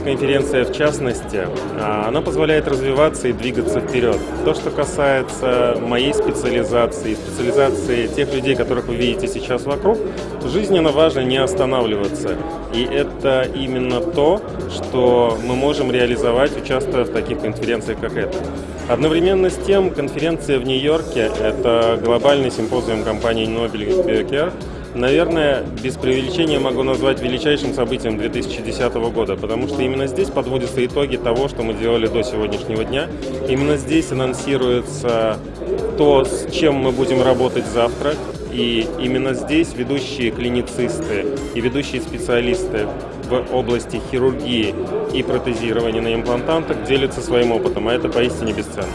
конференция в частности, а, она позволяет развиваться и двигаться вперед. То, что касается моей специализации, специализации тех людей, которых вы видите сейчас вокруг, жизненно важно не останавливаться. И это именно то, что мы можем реализовать, участвуя в таких конференциях, как эта. Одновременно с тем, конференция в Нью-Йорке – это глобальный симпозиум компании Nobel Biocare, наверное, без преувеличения могу назвать величайшим событием 2010 года, потому что именно здесь подводятся итоги того, что мы делали до сегодняшнего дня. Именно здесь анонсируется то, с чем мы будем работать завтра, и именно здесь ведущие клиницисты и ведущие специалисты в области хирургии и протезирования на имплантантах делятся своим опытом, а это поистине бесценно.